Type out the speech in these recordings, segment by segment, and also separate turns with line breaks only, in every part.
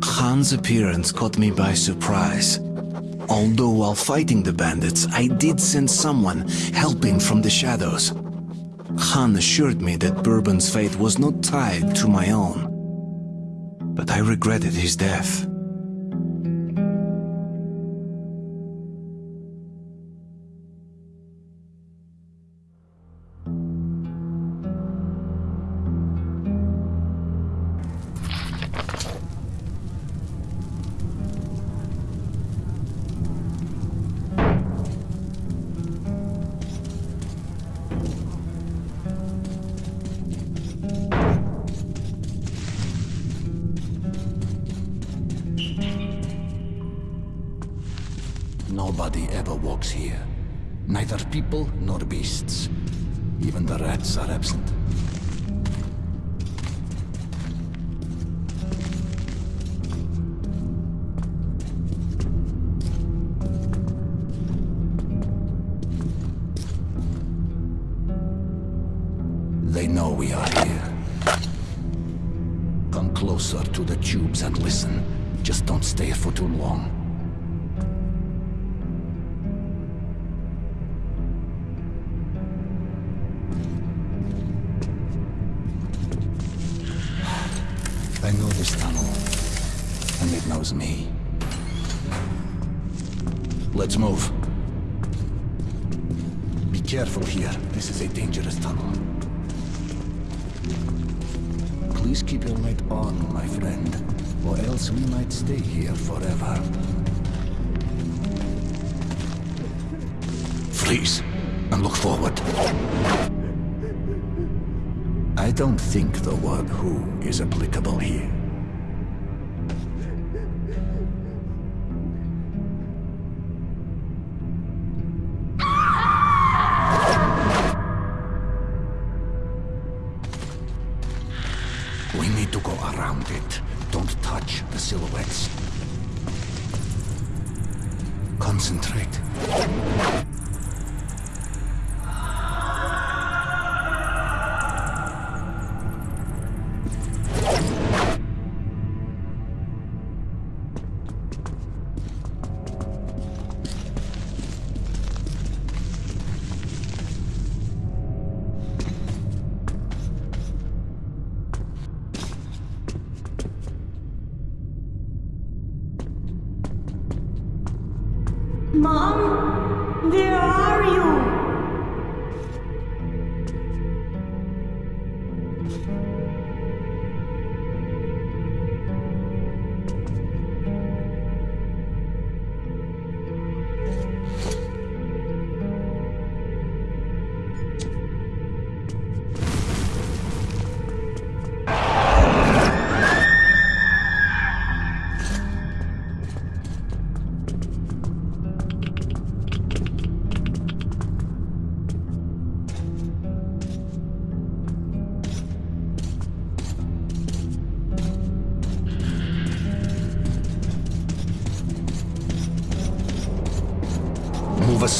Khan's appearance caught me by surprise. Although while fighting the bandits, I did sense someone helping from the shadows. Khan assured me that Bourbon's fate was not tied to my own. But I regretted his death.
People nor beasts. Even the rats are absent. They know we are here. Come closer to the tubes and listen. Just don't stay for too long. This tunnel, and it knows me. Let's move. Be careful here. This is a dangerous tunnel. Please keep your light on, my friend, or else we might stay here forever. Freeze, and look forward. I don't think the word who is applicable here. Concentrate.
Mom, where are you?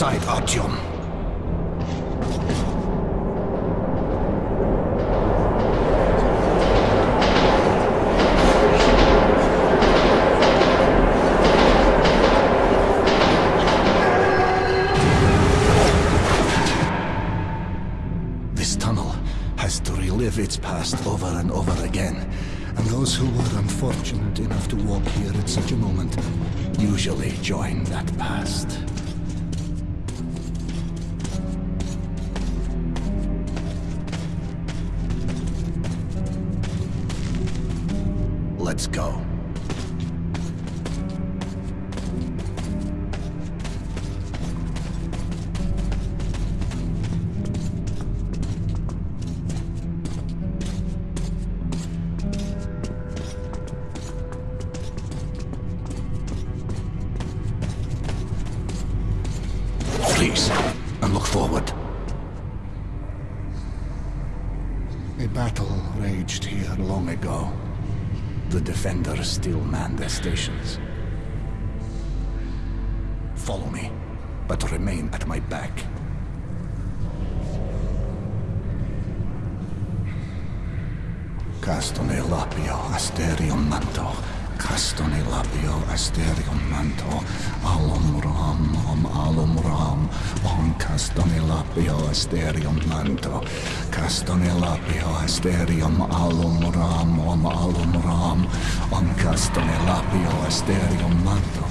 Aside, Artyom. This tunnel has to relive its past over and over again. And those who were unfortunate enough to walk here at such a moment usually join that past. Let's go. Please, and look forward. A battle raged here long ago. The defenders still man their stations. Follow me, but remain at my back. Castone lapio asterium manto. Castone lapio asterium manto. Alum ram, om alum ram. Lapio asterium manto. Castone lapio asterium alum ram, om alum ram. Lapio asterium manto.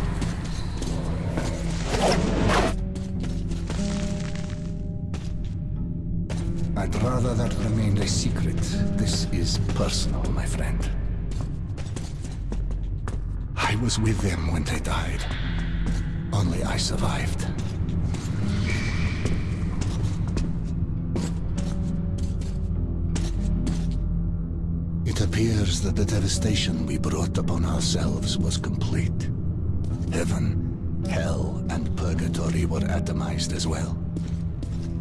I'd rather that remained a secret. This is personal, my friend. I was with them when they died. Only I survived. It appears that the devastation we brought upon ourselves was complete. Heaven, hell, and purgatory were atomized as well.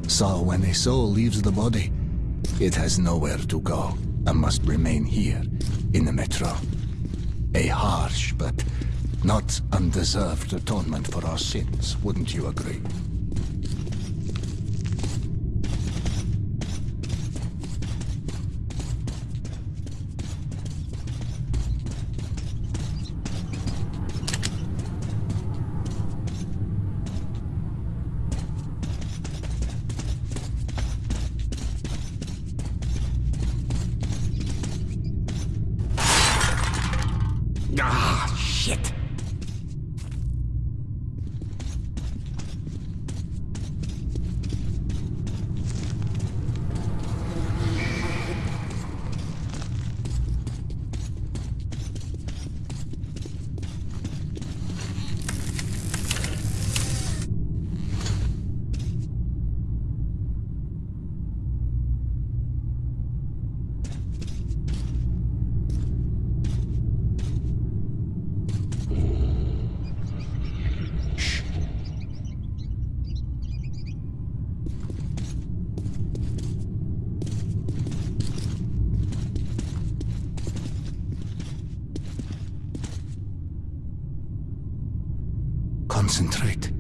So when a soul leaves the body, it has nowhere to go and must remain here in the metro. A harsh but not undeserved atonement for our sins, wouldn't you agree? Shit! Concentrate.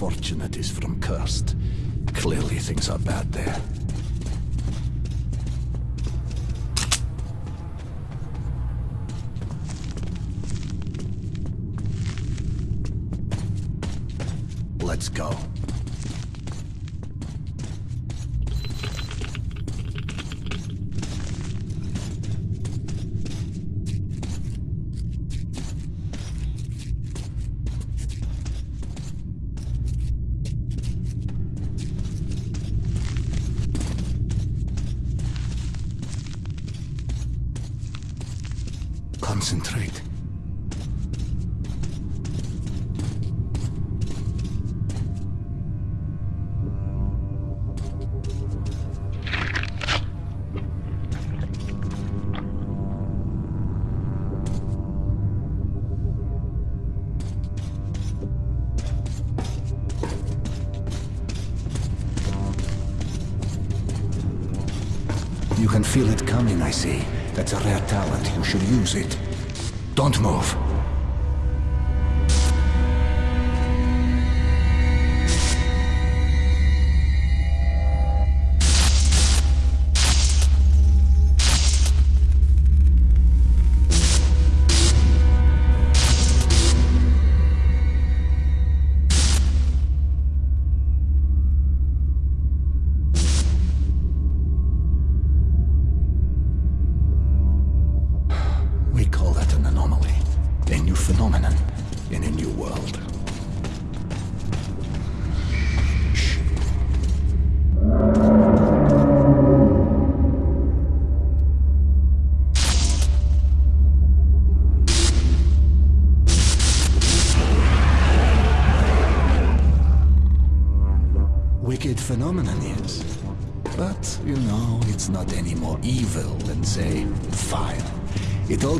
This unfortunate is from Cursed. Clearly things are bad there. Let's go. Concentrate. You can feel it coming, I see. That's a rare talent. You should use it. Don't move.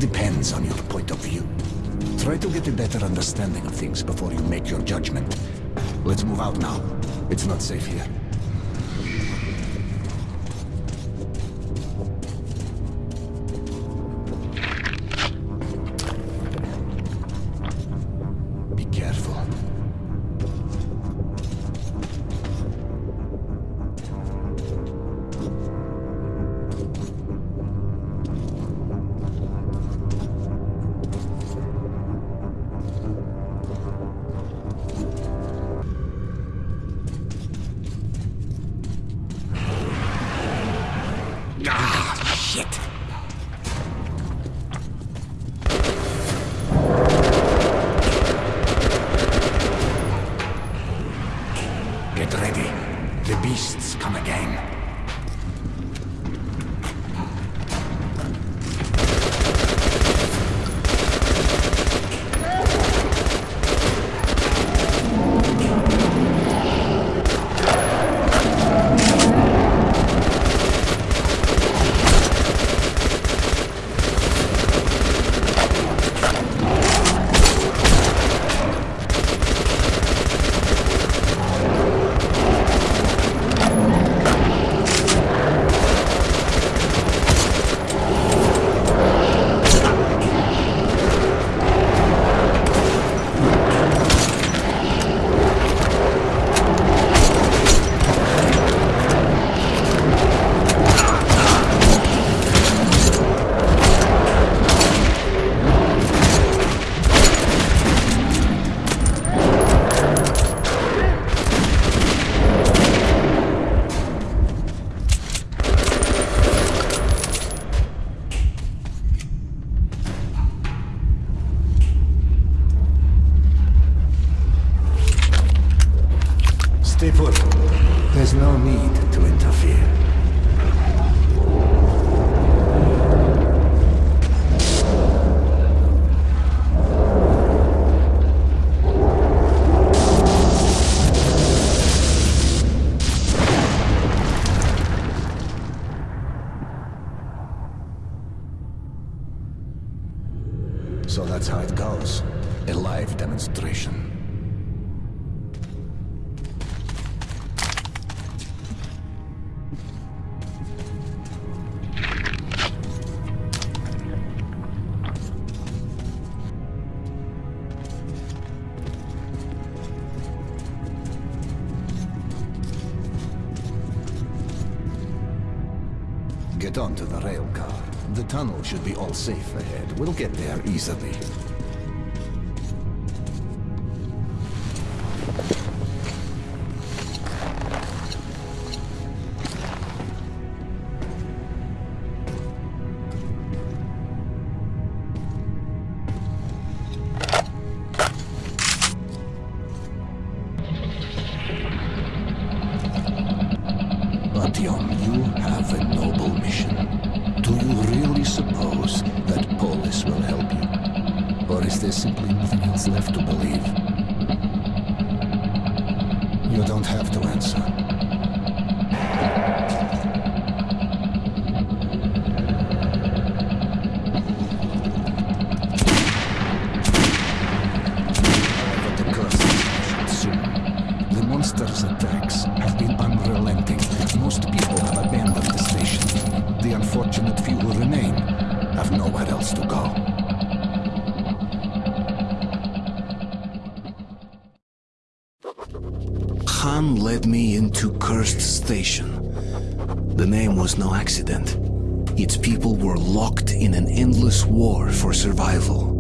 Depends on your point of view. Try to get a better understanding of things before you make your judgment. Let's move out now. It's not safe here. That's how it goes. A live demonstration. Get onto the rail car. The tunnel should be all safe ahead. We'll get there easily. Artyom, you? Or is there simply nothing else left to believe? You don't have to answer.
Was no accident. Its people were locked in an endless war for survival.